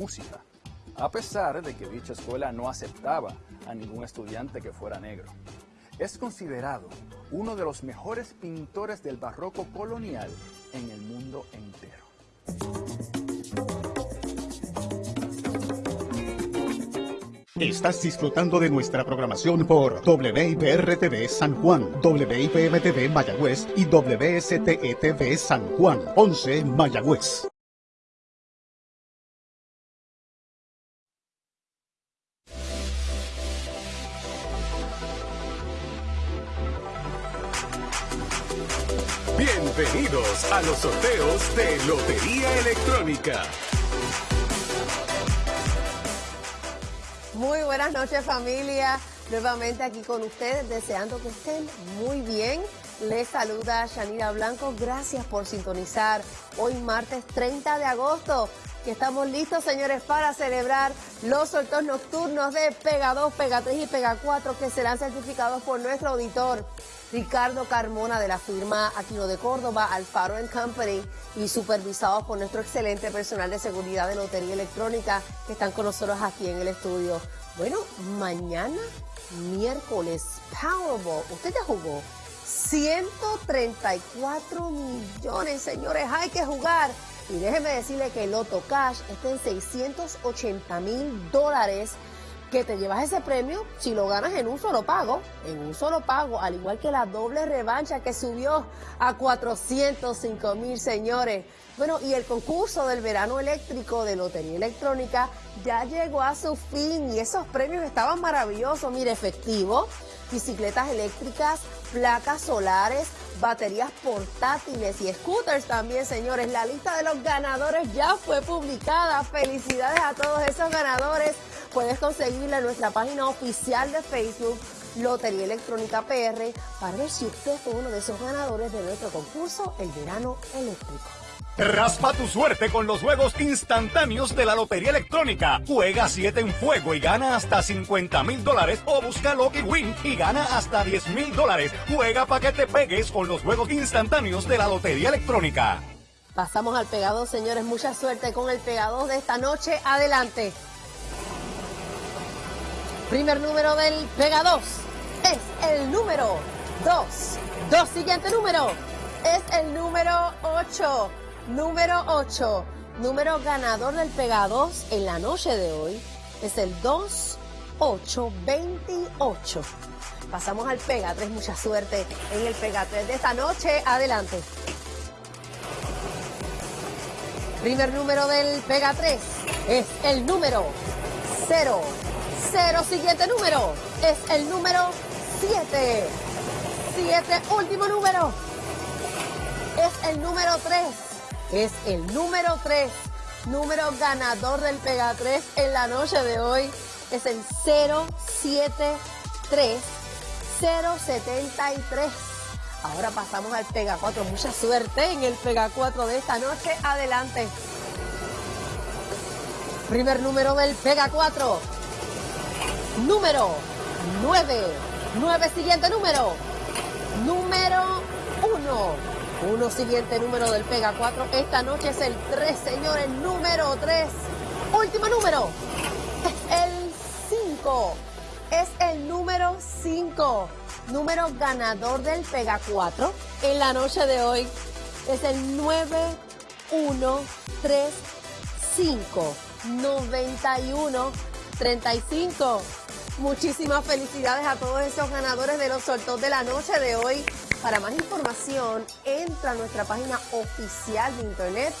música, a pesar de que dicha escuela no aceptaba a ningún estudiante que fuera negro. Es considerado uno de los mejores pintores del barroco colonial en el mundo entero. Estás disfrutando de nuestra programación por WIPR-TV San Juan, WIPM-TV Mayagüez y WSTETV San Juan, 11 Mayagüez. Bienvenidos a los sorteos de Lotería Electrónica. Muy buenas noches familia, nuevamente aquí con ustedes, deseando que estén muy bien. Les saluda Shanira Blanco, gracias por sintonizar hoy martes 30 de agosto, que estamos listos señores para celebrar los sorteos nocturnos de Pega 2, Pega 3 y Pega 4 que serán certificados por nuestro auditor. Ricardo Carmona de la firma Aquino de Córdoba, Alfaro Company y supervisados por nuestro excelente personal de seguridad de Lotería Electrónica que están con nosotros aquí en el estudio. Bueno, mañana, miércoles, Powerball, usted ya jugó 134 millones, señores, hay que jugar. Y déjeme decirle que el Loto Cash está en 680 mil dólares que te llevas ese premio si lo ganas en un solo pago, en un solo pago, al igual que la doble revancha que subió a 405 mil señores. Bueno, y el concurso del verano eléctrico de Lotería Electrónica ya llegó a su fin y esos premios estaban maravillosos, mire, efectivo, bicicletas eléctricas, placas solares, baterías portátiles y scooters también, señores. La lista de los ganadores ya fue publicada. Felicidades a todos esos ganadores. Puedes conseguirla en nuestra página oficial de Facebook, Lotería Electrónica PR, para ver si usted fue uno de esos ganadores de nuestro concurso El Verano Eléctrico. Raspa tu suerte con los juegos instantáneos de la Lotería Electrónica. Juega 7 en fuego y gana hasta 50 mil dólares o busca Lucky Win y gana hasta 10 mil dólares. Juega para que te pegues con los juegos instantáneos de la Lotería Electrónica. Pasamos al pegado, señores. Mucha suerte con el pegado de esta noche. Adelante. Primer número del Pega 2 es el número 2. Dos siguiente número es el número 8. Número 8. Número ganador del Pega 2 en la noche de hoy es el 2828. Pasamos al Pega 3. Mucha suerte en el Pega 3 de esta noche. Adelante. Primer número del Pega 3 es el número 0. Cero, siguiente número es el número 7. 7, último número. Es el número 3. Es el número 3. Número ganador del Pega 3 en la noche de hoy es el 073 073. Ahora pasamos al Pega 4. Mucha suerte en el Pega 4 de esta noche. Adelante. Primer número del Pega 4 número 9. 9 siguiente número. Número 1. 1 siguiente número del Pega 4. Esta noche es el 3, señores. Número 3. Último número. El 5. Es el número 5. Número ganador del Pega 4 en la noche de hoy es el 9 1 3 5 91 35 Muchísimas felicidades a todos esos ganadores de los sorteos de la noche de hoy. Para más información, entra a nuestra página oficial de internet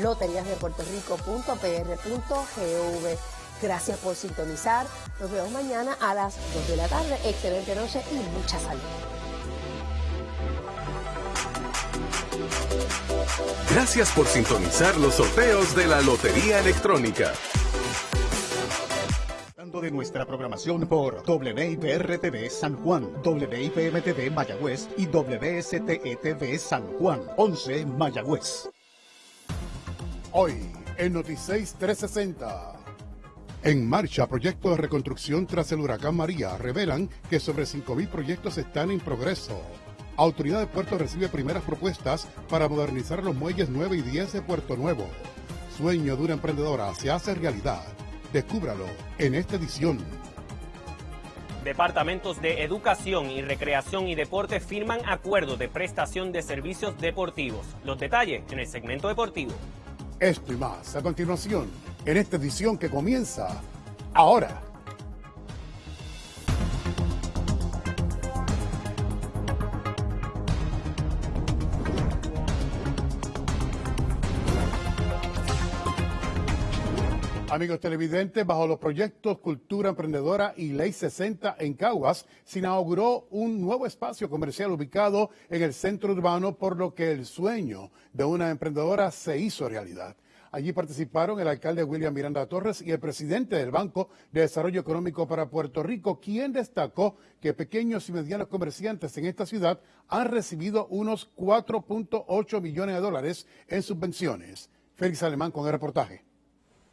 loteriasdepuertorico.pr.gov. Gracias por sintonizar. Nos vemos mañana a las 2 de la tarde. Excelente noche y mucha salud. Gracias por sintonizar los sorteos de la Lotería Electrónica de nuestra programación por WIPR-TV San Juan, WIPM-TV Mayagüez y WSTETV San Juan, 11 Mayagüez. Hoy, en Noticias 360. En marcha, proyectos de reconstrucción tras el huracán María revelan que sobre 5.000 proyectos están en progreso. Autoridad de Puerto recibe primeras propuestas para modernizar los muelles 9 y 10 de Puerto Nuevo. sueño de una emprendedora se hace realidad. Descúbralo en esta edición. Departamentos de Educación y Recreación y Deporte firman acuerdos de prestación de servicios deportivos. Los detalles en el segmento deportivo. Esto y más a continuación en esta edición que comienza ahora. Amigos televidentes, bajo los proyectos Cultura Emprendedora y Ley 60 en Caguas, se inauguró un nuevo espacio comercial ubicado en el centro urbano, por lo que el sueño de una emprendedora se hizo realidad. Allí participaron el alcalde William Miranda Torres y el presidente del Banco de Desarrollo Económico para Puerto Rico, quien destacó que pequeños y medianos comerciantes en esta ciudad han recibido unos 4.8 millones de dólares en subvenciones. Félix Alemán con el reportaje.